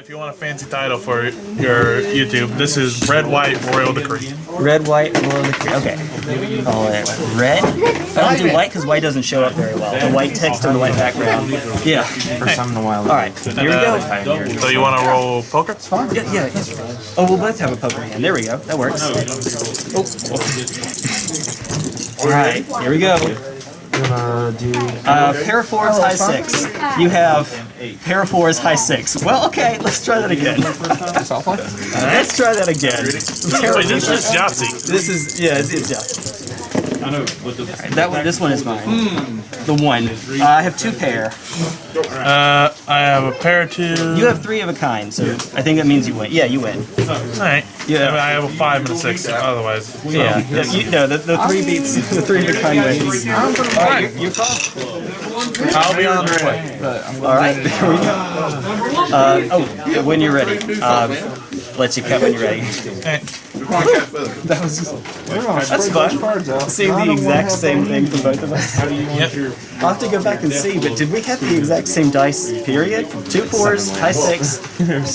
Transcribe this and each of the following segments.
if you want a fancy title for your YouTube, this is Red White Royal Decree. Red, white, royal decree. Okay. Call it red. I don't do white because white doesn't show up very well. The white text and the white background. Yeah. For some in a while. All right. Here we go. So you want to roll poker? Yeah, yeah, yeah. Oh, we'll both have a poker hand. There we go. That works. Oh. All right. Here we go. Gonna do. Uh, pair of fours, high six. You have pair fours, high six. Well, okay. Let's try that again. Let's try that again. Wait, this is Yahtzee. This is yeah, it's, it's yeah. Alright, that one, this one is mine. The one. Uh, I have two pair. Uh, I have a pair of two. You have three of a kind, so I think that means you win. Yeah, you win. Alright. Yeah. I have a five and a six, otherwise. Yeah, yeah you, no, the, the three beats the three of a kind wins. Alright, you call. I'll be on the way. Alright, there we go. Uh, oh, when you're ready. Um, let you cut when you're ready. Okay. That was that's fun. Seeing the exact same thing for both of us. Yep. I'll have to go back and see, but did we have the exact same dice, period? Two fours, high six.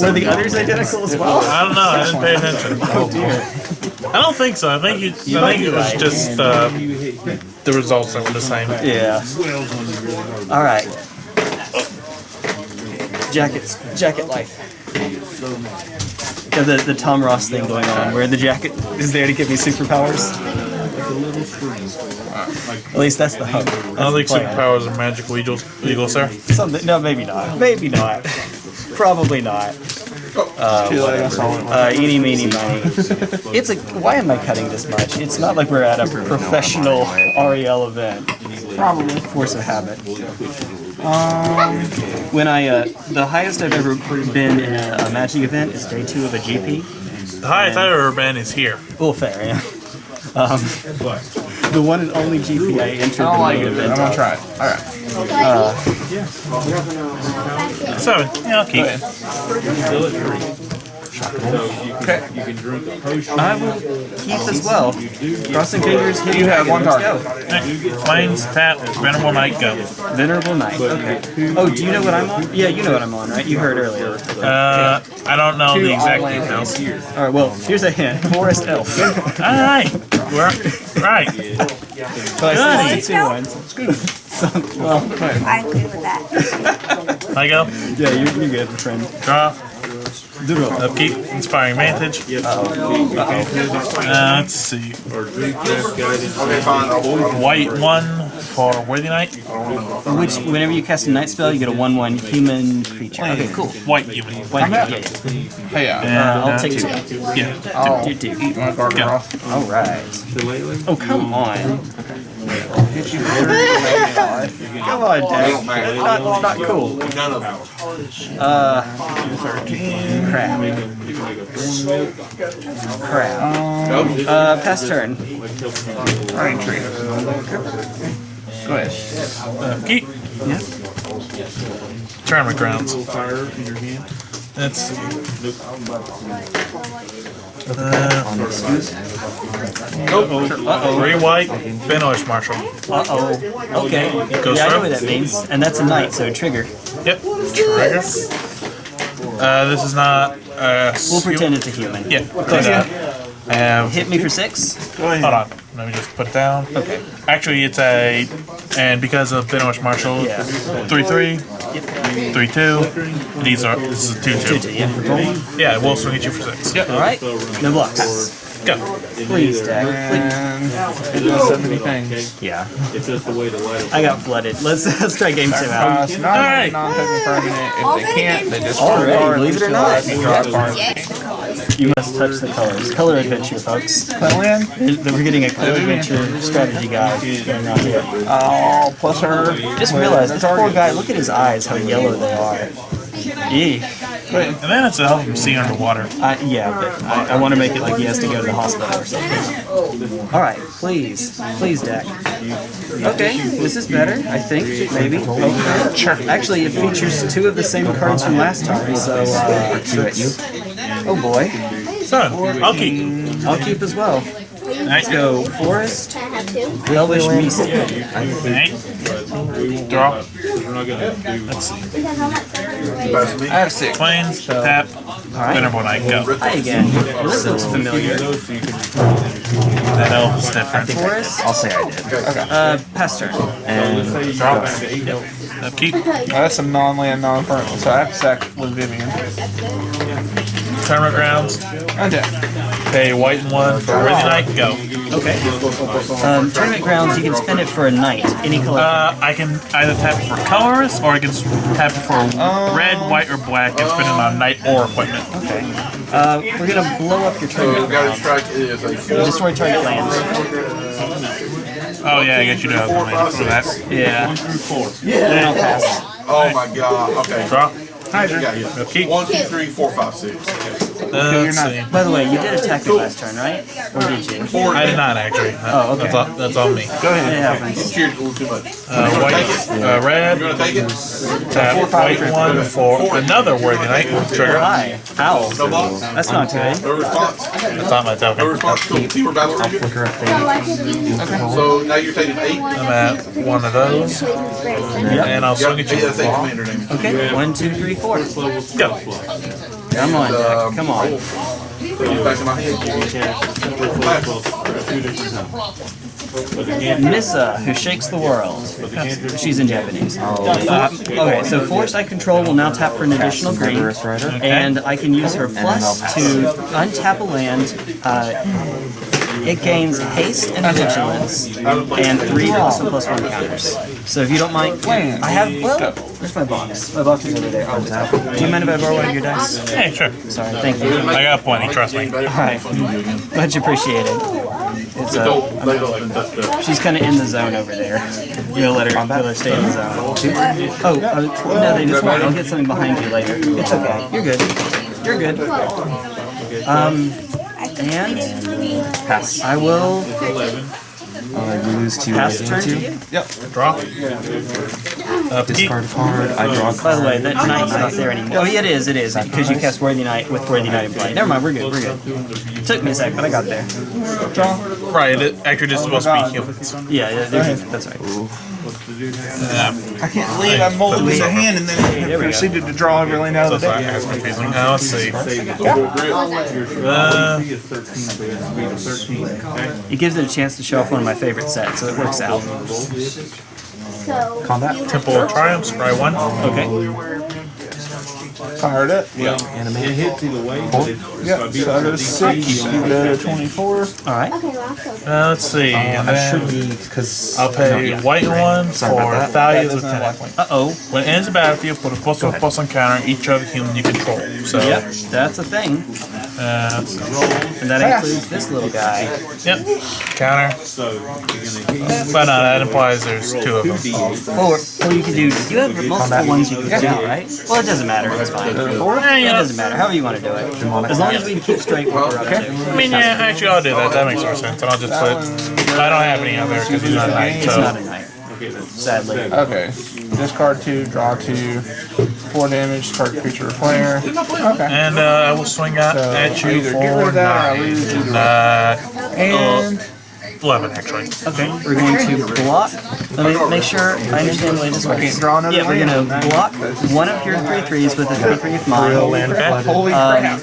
Were the others identical as well? I don't know. I didn't pay attention. Oh dear. I don't think so. I think you. I think it was right. just uh, the results that were the same. Yeah. Alright. Jackets. Jacket life. Got the, the Tom Ross thing going on, where the jacket is there to give me superpowers. At least that's the hope. That's I don't think superpowers are magical eagles, eagles sir. Something. No, maybe not. Maybe not. Probably not. Uh, eeny, meeny, miny. It's a. Why am I cutting this much? It's not like we're at a professional REL event. Probably. Force of habit. Um, when I, uh, the highest I've ever been in a, a magic event is day two of a GP. The highest I've ever been is here. Well, fair, yeah. Um, the one and only GP I entered I don't the like it, event I'm gonna try it. Alright. Seven. Yeah, I'll keep. Okay. I will keep as well. Crossing fingers. Here You have one Let's target. go. Plains, tap, venerable knight, go. Venerable Knight. Okay. Oh, do you know what I'm on? Yeah, you know what I'm on, right? You heard earlier. Uh, I don't know the exact all-in details. All right. Well, here's a hint. Forest Elf. All right, we're right. So I said two ones. So, well, I agree with that. I go. yeah, you're, you're good, friend. Draw. Upkeep. Inspiring vantage. Uh, let's see. White one for worthy knight. Which, whenever you cast a knight spell, you get a one-one human creature. Okay, cool. White human. White, yeah, yeah. Hey, yeah. Uh, I'll take two. Yeah. I'll You do. eat my garter off. All right. Oh, come on. Come on, Dad. Not, not cool. Uh, crap. Crap. Uh, pass turn. Rain tree. Go ahead. Upkeep. Yeah. Tournament grounds. Let's. Uh-oh. Three white. Benalish Marshal. Uh-oh. Okay. Goes yeah, I know what that means. And that's a knight, so trigger. Yep. Trigger. Uh, this is not. Uh, We'll pretend it's a human. Yeah. But, uh, I have. Hit me for six. Hold on. Let me just put it down. Okay. Actually, it's a, and because of Benalish Marshal, Yeah. three three, three two. These are this is a two two. Two, yeah. Yeah, we'll swing at you for six. Yep. All right. No blocks. Go. Please, Dad. And it does so many things. Yeah. I got flooded. Let's let's try game two Uh, out. it's not Alright. non-token permanent. If they can't, they just Already, card believe it or not. Draw a card. You must touch the colors. Color adventure, folks. Play win. We're we're getting a color adventure strategy guide going on here. Oh, plus her. Just realized this poor guy. Look at his eyes. How yellow they are. Eek. And then it's to help him see underwater. I, yeah, but I, I want to make it like he has to go to the hospital or something. All right, please, please, Dak. Okay, this is better. I think maybe. Okay. Sure. Actually, it features two of the same cards from last time. So, uh, oh boy, So, I'll keep. I'll keep as well. Let's Go forest, elvish mystic. Right. Draw. Let's see. I have six. Plains, tap, Venerable Knight, go. Hi again. This looks familiar. That elf's different. Forest. I'll say I did. Uh, pass turn. And Draw. Upkeep. Oh, that's some non-land, non-permanent. So I have to sack with Vivien. Tournament grounds. Untap. Pay white and one for Worthy Knight, go. Okay. Um, tournament grounds. You can spend it for a knight. Any color. Uh, I can either tap it for colorless or I can tap it for red, white, or black and spend it on knight or equipment. okay. Uh, we're gonna blow up your tournament ground. strike is a four, Destroy target lands. Oh yeah, I guess you do have one for that. Yeah. Then I'll pass. Oh my god. Okay. Draw. Hydra. Upkeep. One, two, three, four, five, six. Let's see. By the way, you did attack me last turn, right? Or did you? I did not actually. Oh, okay. That's, all, that's on me. Go ahead. It happens. Cheers a little too much. Uh, white, uh, red, You gonna take it? tap white one for another Worthy Knight. Trigger. Hi. Ow. No? That's not good. No response? That's not my No response? Cool. Keyword battle trigger? flicker a fade. So now you're taking eight? I'm at one of those, and I'll swing at Yeah, you. that's eight commander name. Okay. One, two, three, four. Go. Come on, Jack. Come on. Put it back in my hand. Nissa, who shakes the world. She's in Japanese. Uh, okay, so force I control will now tap for an additional green, and I can use her plus to untap a land. Uh, it gains haste and vigilance, and three also plus one counters. So if you don't mind, I have. Well, where's my box? My box is over there. On top. Do you mind if I borrow one of your dice? Hey, sure. Sorry, thank you. I got plenty. Trust me. All right, much appreciated. It's uh, Don't, they don't touch that. She's kind of in the zone over there. You'll let her, let her stay in the zone. Oh, uh, no, they just won't. I'll get something behind you later. It's okay. You're good. You're good. Um, and Pass. I will Uh, you lose two. pass I turn to gain you. Draw. Upkeep. Discard a card. I draw a card. By the way, that knight's not there anymore. Oh, yeah, it is. It is because you cast Worthy Knight with Worthy Knight in play. Never mind. We're good. We're good. Took me a sec, but I got there. Draw. Right. It, actually, this is supposed to be humans. Yeah, yeah. there's- That's right. Yeah. I can't believe I molded this a hand and then There we go. proceeded to draw every land out of the deck. that's confusing. Now let's see. Uh, It gives it a chance to show off one of my favorite sets, so it works out. Combat. Temple of Triumphs. Try one. Okay. Fired it. Yeah. Animate. Yep. So I go to six. You go to 24. All right. Uh, let's see. And I should then be because I'll pay white one Sorry about for that. values That of doesn't 10 have points. Uh oh. When it ends the battlefield, put a plus one plus on counter on each other human you control. So, Yep, that's a thing. uh. And that includes this little guy. Yep. Counter. But no, that implies there's two of them. Or, or you can do, you have multiple ones you can do, right? Well, it doesn't matter, it's fine. It doesn't matter, however you want to do it. As long as we can keep straight what we're up to. I mean, yeah, actually, I'll do that. That makes more sense. And I'll just put. I don't have any other because he's not a knight. It's not a knight, sadly. Okay. Discard two, draw two, four damage, target creature or player. Okay. and uh, I will swing out So, at you either for get rid of that or I lose either nine. Uh, And eleven actually. Okay, we're going to block. Let me make sure I understand the way this I can't works. draw another Yeah, we're gonna block one of your three threes with a three three of mine. Okay. Holy Um, crap.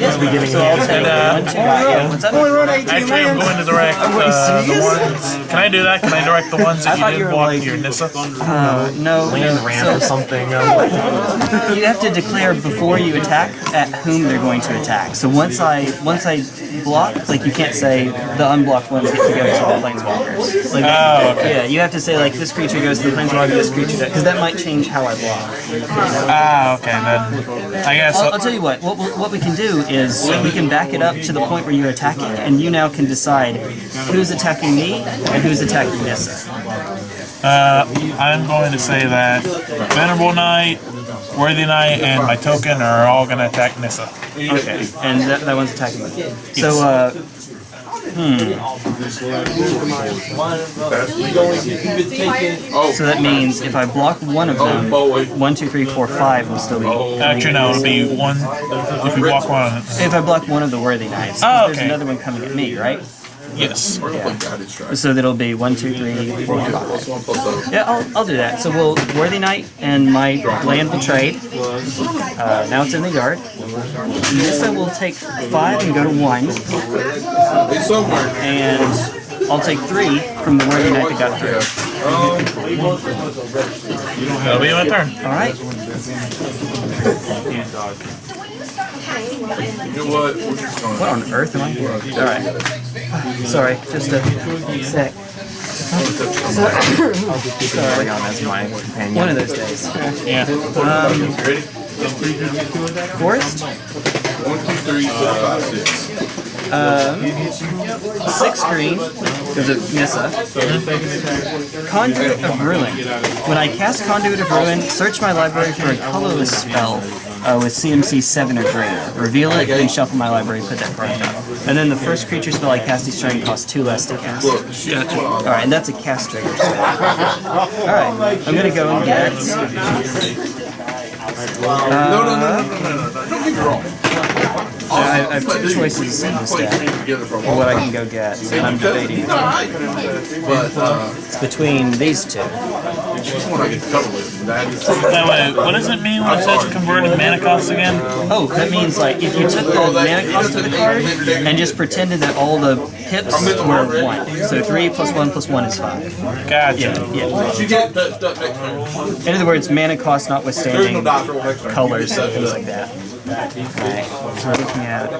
yes, we So I'll take And, uh, one, two, yeah, what's up? Only run 18 Actually, I'm lands. going to direct uh, the ones. Can I do that? Can I direct the ones that you you did were block like- your Nissa? Uh, no, land no. ramp So- or something. Um, You have to declare before you attack at whom they're going to attack. So once I once I block, like you can't say the unblocked ones get to go to the planeswalkers. Like, Oh, okay. Yeah, you have to say like this creature goes to the planeswalker, this creature because that might change how I block. Ah, okay. Then I guess. I'll, I'll tell you what. What, we- what we can do is we can back it up to the point where you're attacking, and you now can decide who's attacking me and who's attacking Nissa. Uh, I'm going to say that Venerable Knight, Worthy Knight, and my token are all going to attack Nissa. Okay, and that, that one's attacking me. So, uh, Oh, so that means if I block one of them, oh, one, two, three, four, five will still be. Oh. Actually, no, it'll be one. If you walk one. If I block one of the worthy knights, Oh, there's another one coming at me, right? Yes. We're gonna play guided strike. So that'll be one, two, three, four, five. Plus one plus those. Yeah, I'll, I'll do that. So we'll Worthy Knight and my land will trade. Uh, now it's in the yard. Nissa will take five and go to one, It's somewhere. and I'll take three from the Worthy Knight that got through. That'll be my turn. All right. You know what? We're just gonna. What on earth am I? All right. Sorry, just a sec. Sorry, as my companion. One of those days. Yeah. Um, Ready? Forest, One, two, three, four, five, six. Um, six green, because of Nissa. Conduit of Ruin. When I cast Conduit of Ruin, search my library for a colorless spell uh, with CMC 7 or greater. Reveal it, then shuffle my library, put that card down. And then the first creature spell I cast each turn costs 2 less to cast. Look, shit. Alright, and that's a cast trigger spell. Alright, I'm gonna go and get. No, no, no, no, no, no, no. Don't get me wrong. I, I have two choices in this Play deck. teams for a for long What I can go get, and I'm debating. He's. But, uh, It's between these two. That way, what does it mean when it says converted mana cost again? Oh, that means like if you took the mana cost of the card and just pretended that all the pips were one. So three plus one plus one is five. Gotcha. Yeah. yeah. In other words, mana cost notwithstanding, colors, things like that. Alright, so we're looking at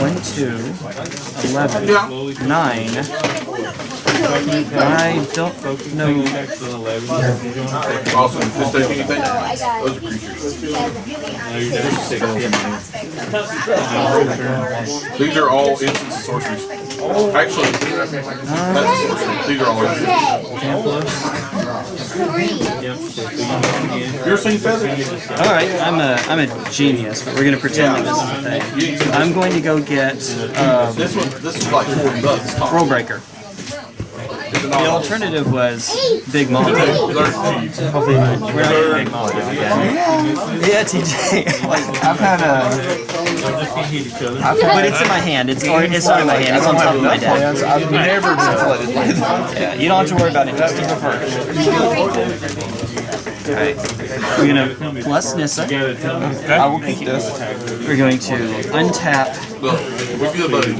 1, 2, 11, 9, I don't know. Awesome. Just take anything. Those are creatures. These are all instants of sorceries. Actually, that's a sorcery. These are all instants. You're seeing feather? All right, I'm a I'm a genius, but we're gonna pretend that this is a thing. I'm going to go get um, This one, this is like 40 bucks. Top. Rule Breaker. It's an The alternative was Big Mom. Hopefully, we're not getting Big Mom again. Yeah, TJ. like, I've had a. but it's in my hand. It's or it's not in my hand. It's on top of my desk. I've never been flooded by that. Yeah, you don't have to worry about it. Just keep first. Alright. We're gonna plus Nissa. I will keep this. We're going to untap Look, we'll be the buddy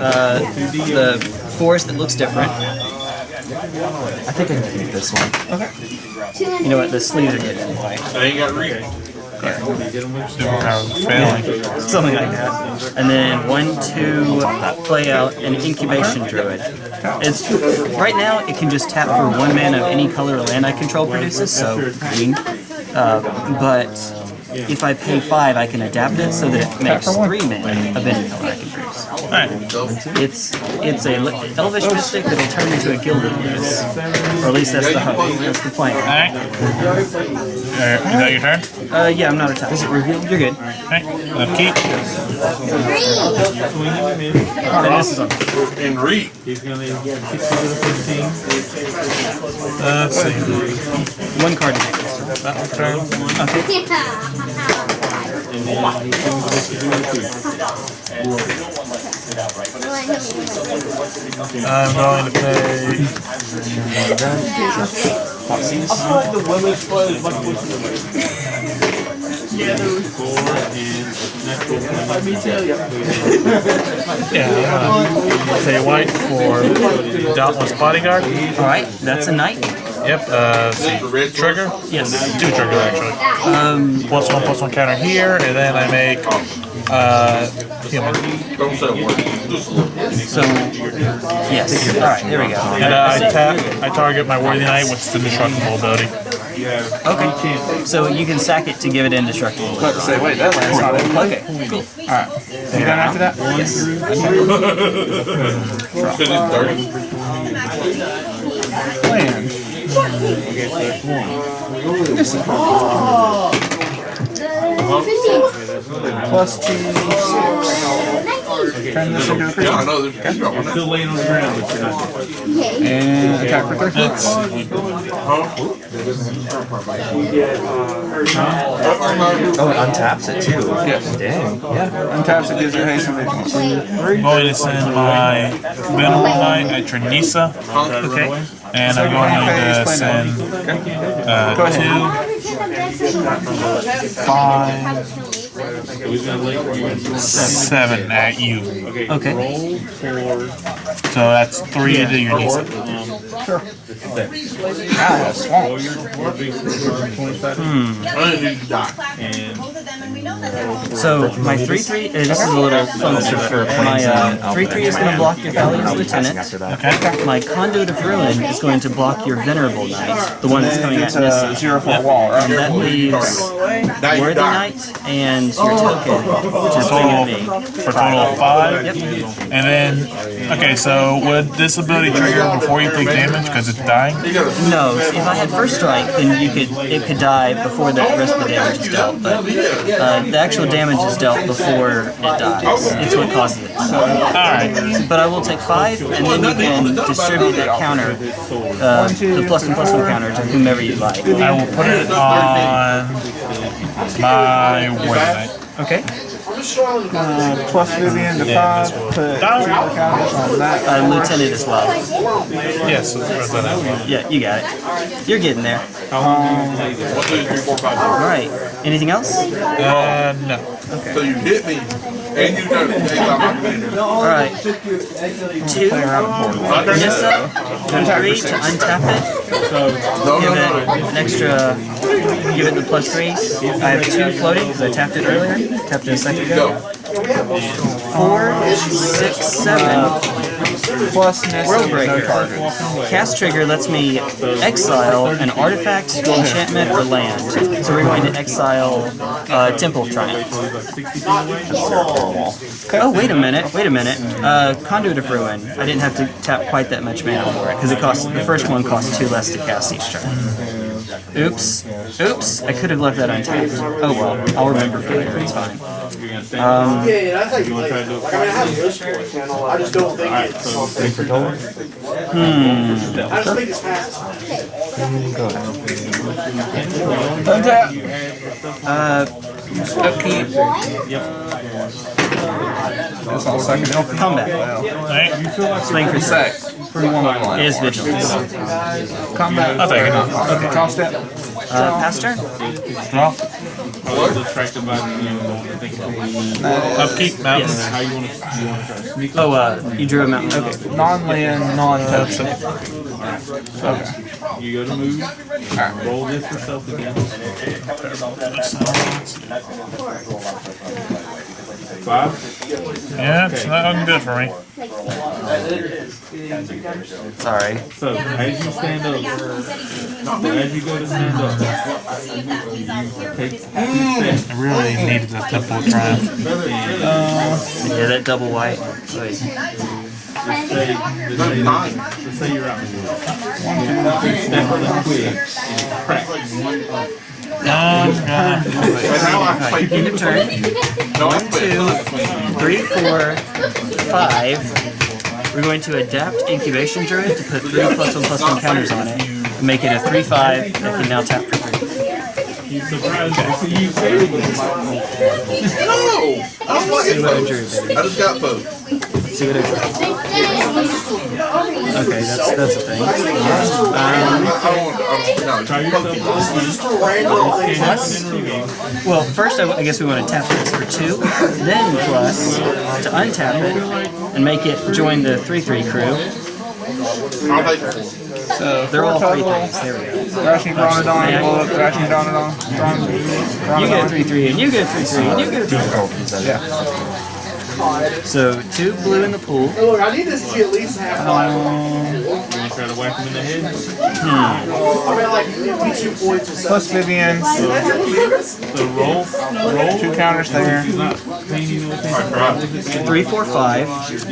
uh, the forest that looks different. I think I can keep this one. Okay. You know what? The sleeves are getting in the way. I ain't got read. I'm failing. Something like that. And then one, two, play out an incubation druid. It's right now it can just tap for one mana of any color land I control produces, so green. Uh, but if I pay five, I can adapt it so that it makes three mana of any color I can produce. Alright. It's it's a li- elvish mystic that'll turn into a Gilded Goose, or at least that's the hope. That's the plan. Alright. Alright, Is that your turn? Uh, yeah, I'm not attacked. Is it revealed? You're good. Alright. Upkeep. Then this is on. And read. Uh, let's see. One card to make. That one turn. I'm going to pay. Yeah, I'm gonna pay white for Dauntless Bodyguard. All right, that's a knight. Yep, uh, The trigger? Yes. Two triggers actually. Um, Plus one, plus one counter here, and then I make, uh, human. Don't say a word. Just look. so yes. All right, there we go. And uh, I tap, I target my Worthy Knight with the Destructible ability. Okay. So you can sack it to give it indestructible. About to say, wait, that land's not in play. Okay. Cool. You done after that? Yes. Because it's dirty. Land. Plus two, six. Turn this into a Yeah, I creature. know, there's a drop. Still laying on the ground, but you're not. And attack for three. It's Oh, it untaps it too. Yes. Dang. Yeah. Untaps it, gives it haste, and they can going to send my Venerable Knight at Trinisa, Okay. and I'm going to send uh, Go ahead. two, five, seven at you. Okay. Roll for So that's three to your Nissa. Ah, swamp. roll your your big twenty-five I didn't need and So my three three. Uh, this is a little fun For My planes uh, three three is going to block your Valiant's Lieutenant. Okay. My Conduit of Ruin is going to block your Venerable Knight, the one that's coming at It's a Nissa. zero four wall. And that leaves Now Worthy. Knight and your token, which is swing at me. For total of five. Yep. And then, okay, so would this ability trigger before you take damage because it's dying? No, if I had first strike, then you could it could die before the rest of the damage is dealt. But uh, the actual damage is dealt before it dies. It's what causes it. Alright. But I will take five, and then you can distribute that counter, uh, the plus one plus one counter to whomever you like. I will put it on my Knight. Okay. Uh, plus Vivien to five. Put three on that. Uh, lieutenant as well. Yes, that's what I will. Yeah, you got it. You're getting there. one, two, three, four, five. All right. Anything else? Uh, no. So you hit me, and you don't doing it. All right. Two. Nissa. Three to untap it. No, Give no, no. it an extra. Give it the plus three. I have two floating because I tapped it earlier. Tapped it a second ago. Go. Four, six, seven. Plus Nissa, World no Cast trigger lets me exile an artifact, enchantment, or land. So we're going to exile uh, Temple of Triumph. Oh, wait a minute, wait a minute. Uh, Conduit of Ruin. I didn't have to tap quite that much mana for it, because it costs the first one costs two less to cast each turn. Oops. Oops. I could have left that untapped. Oh well. I'll remember for later. It's fine. Um, yeah, yeah, that's like, you like, like, I mean, I have this channel. I just don't think right, it's something for going. Hmm. I just think it's fast. Go ahead. Uh, upkeep. Yep. That's all second combat. Wow. Right. For sex. 3111. Is vigilance. Combat. I'll take it. Okay. Draw step. Uh, pass turn. Draw. Uh, uh, Upkeep mountain. Yes. Oh, uh, you drew a mountain. Okay. Non-land, non-token. Okay. You go to move. Right. Roll this yourself again. Five, Yeah, it's not looking good for me. Sorry. so as you stand up, as you go to stand up, take two steps, I really needed the Temple of Triumph. Yeah, that double white. Wait. say, just say, just say you're out. Step really quick, and crack. Um, um, And now I play. End of turn. No, play. Two, three, four, five. We're going to adapt Incubation Druid to put three plus one plus one counters on it. and Make it a three five that can now tap for three. You surprised me. See you saying No! I don't want to See I get drew, those. baby. I just got those. See what I. Okay, that's that's a thing. I don't want to. I don't, Try no, yourself Well, first I, I guess we want to tap this for two, then plus to untap it and make it join the three three crew. I'll take four. So They're all three things. There we go. Thrashing up Thrashing. Bron- You get three three, and you get a three three, and you get a three. Yeah. So two blue in the pool. Look, I need this to at least half. Um, and try to whack him in the head? Hmm. Plus Vivien. So, so roll, roll. Two counters there. Three, four, five. So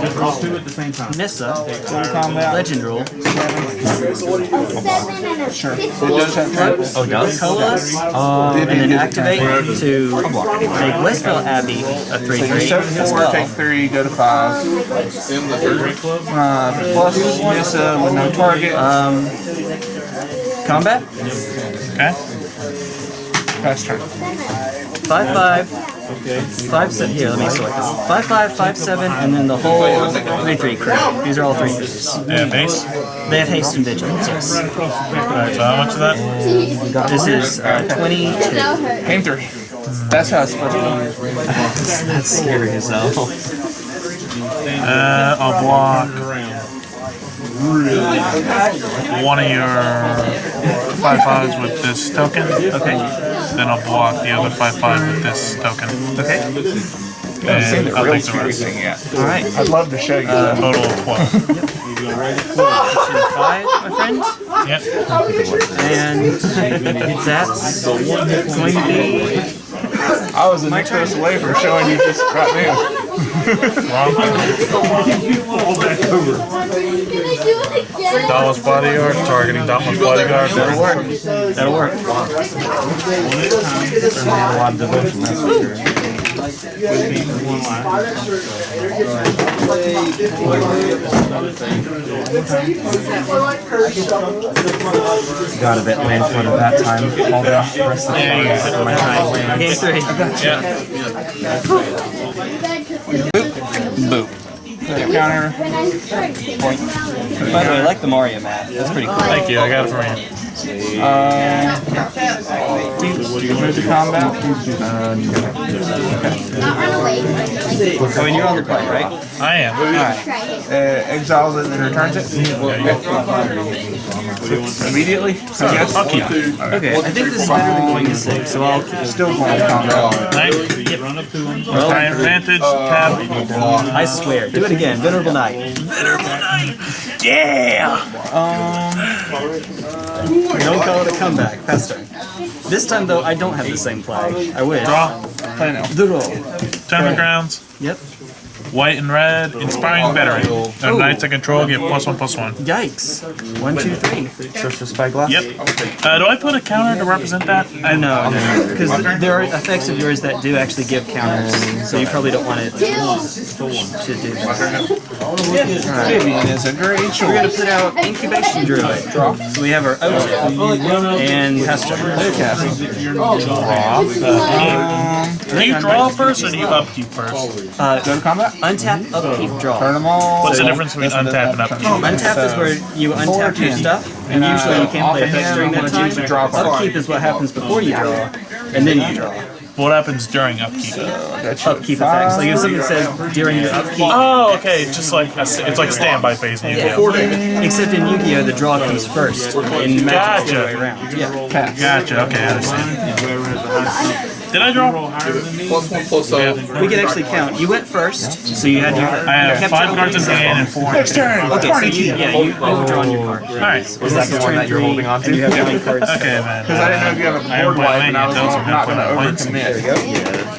just roll two at the same time. Nissa. Legend roll. Sure. It does have triple. Oh, does? Colas. Um, and then activate to make Westvale Abbey a 3-3 so as well. Take 3, go to 5. Um, Plus, miss uh, with no target. Um, combat? Okay. Pass turn. 5-5. Okay. Five seven here, let me sort this. Five five, five seven, and then the whole three three crew. These are all three crews. They have haste? They have haste and vigilance, yes. Alright, so how much of that? This is uh, twenty two. Game three. That's how it's supposed to be. That's scary as hell. Uh, I'll block one of your five fives with this token. Okay. Then I'll block the other five five with this token. Okay. I've seen And the I'll real the cheater rest. thing yet. All right. I'd love to show you Uh, that. total of twelve. Five, my friend. Yep. And that's going to be I was a next close away from showing you this right now. Dauntless bodyguard targeting Dauntless bodyguard. that'll work. That'll work. a lot of devotion, that's for sure. Got a bit land flooded that time. All the rest of the time, I set my time land. Game three. Counter. By the way, I like the Mario map. That's pretty cool. Thank you. I got it from you. Uh, move to combat. Oh, uh, and you're on the play, right? I am. Uh, exiles it and returns it. Immediately. I guess. I'll keep it. Okay, I think this is better than going to six, so I'll keep Still playing combat. Night. Run up to him. High advantage. Uh, Tab. I swear. Do it again. Venerable Knight. Yeah. Um, Don't call it a comeback. Pass turn. This time, though, I don't have the same play. I wish. Draw. Play now. The roll. Tournament grounds. Yep. White and red. Inspiring veteran. The knights I control get plus one plus one. Yikes. One, two, three. Search the spyglass? Yep. Uh, do I put a counter to represent that? I know because there are effects of yours that do actually give counters, so you probably don't want it to do that. Vivien is a great We're gonna put out Incubation Druid. So we have our Oat and Pastor. Do you draw first or do you upkeep first? Uh, Go to combat. Untap, upkeep, draw. Turn them all. What's the difference between untap and upkeep? Untap is where you untap your stuff, and usually you can't play effects during that time. Upkeep is what happens before you draw, and then you draw. What happens during upkeep? Upkeep effects. Like if something says during your upkeep, Oh, okay. Just like a, it's like standby phase in Yu-Gi-Oh. Yeah. except in Yu-Gi-Oh, the draw comes first. In Magic, it's the other way around. Yeah. Gotcha. Okay, I understand. Did I draw? Plus one plus uh, We can actually count. You went first, so you had your. I have kept five cards in hand and four. Next turn. Okay, so you, yeah, you, you've drawn your card. All right. Is that the one that you're holding on And you to? have nine cards. Okay, man. Because I didn't know if you have a board have my wipe, and I was those are not going to gonna put overcommit.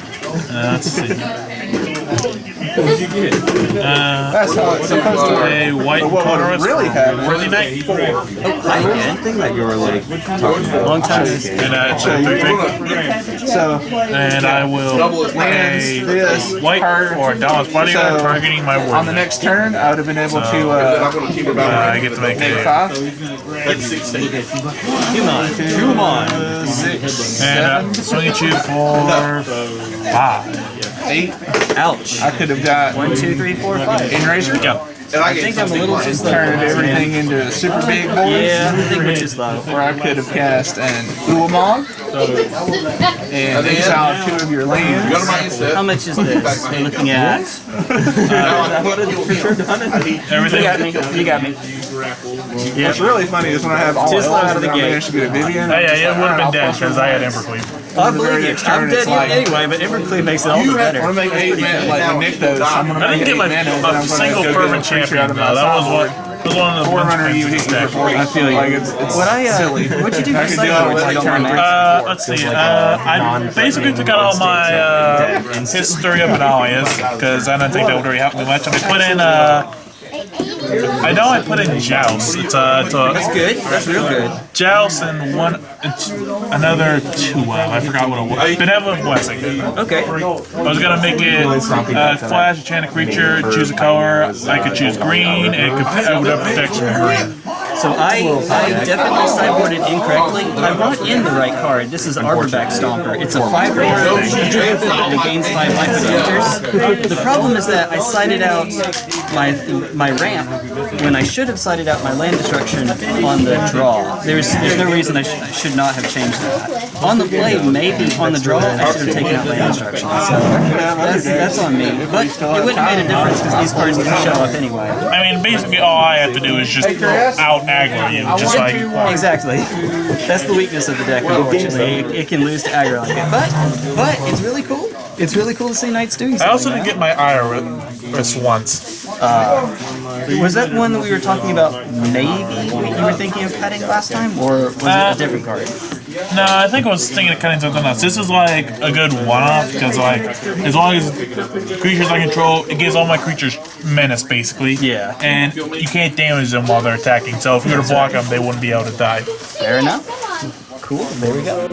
Uh, let's see. Uh, That's how it's supposed to work. a white But what would colorist really happen? worthy knight, Hi again. Thing that you were like talking about. Long time. and uh, it's a three three. So And I will lands pay this white card. for Dauntless bodyguard So, targeting my on the next turn, I would have been able to I'm uh, gonna keep it Uh, I get to make make a five, Human. Human. six, and uh, swing at you for five. eight. Ouch. I could have got One, two, three, four, five. in razor. Yep. And I I think I'm a little too slow. Turned everything into a super big boards. Yeah, I think we're too slow. Where I could have cast an Ulamog, and oh, exile two of your Go lands. to my inset. How much is this? We're looking at. Everything. You got me. You got me. What's really funny is when I have all Too slow elves out of the and I gate. managed to get a Vivien. Oh, yeah, I'm it would have been dead because I had. Embercleave. I believe you. Turn, I'm dead like- anyway, but Embercleave makes it all the You have- better. I'm gonna make eight mana, like when Nick does, I'm gonna I didn't get my mana, and then a I'm gonna single go fervent get a creature champion though. That was sideboard. what was one of the Forerunner, you hit your of four. this I feel like it's, it's What I uh, silly. what'd you do for could do it sideboards? with I like don't turn mind. Uh, let's see. Uh, I basically took out all my uh, history of Benalias because I didn't think that would really help me much. I put in. Uh, I know I put in Joust. It's a, it's That's a good. That's real good. Joust and one, it's another two. Uh, I forgot what it was. Benevolent Blessing. Okay. I was gonna make it uh, flash, enchant a creature, choose a color. I could choose green, and it could I would have protection green. So I, I definitely sideboarded incorrectly. I brought in the right card. This is Arborback Stomper. It's a 5 mana druid and it gains 5 life when enters. The problem is that I sided out my my ramp when I should have sided out my land destruction on the draw. There's there's no reason I, sh- I should not have changed that. On the play, maybe on the draw, I should have taken out land destruction. So that's, that's on me. But it wouldn't have made a difference because these cards didn't show up anyway. I mean, basically all I have to do is just out aggro you, just like. Exactly. That's the weakness of the deck, unfortunately. It, it can lose to aggro like it. But, but it's really cool. It's really cool to see Knights doing I also didn't get my Iris once. Uh, Was that one that we were talking about maybe you were thinking of cutting last time? Or was it Uh, a different card? No, I think I was thinking of cutting something else. This is like a good one-off because, like, as long as creatures I control, it gives all my creatures menace basically. Yeah. And you can't damage them while they're attacking. So if you were to block them, they wouldn't be able to die. Fair enough. Cool. There we go.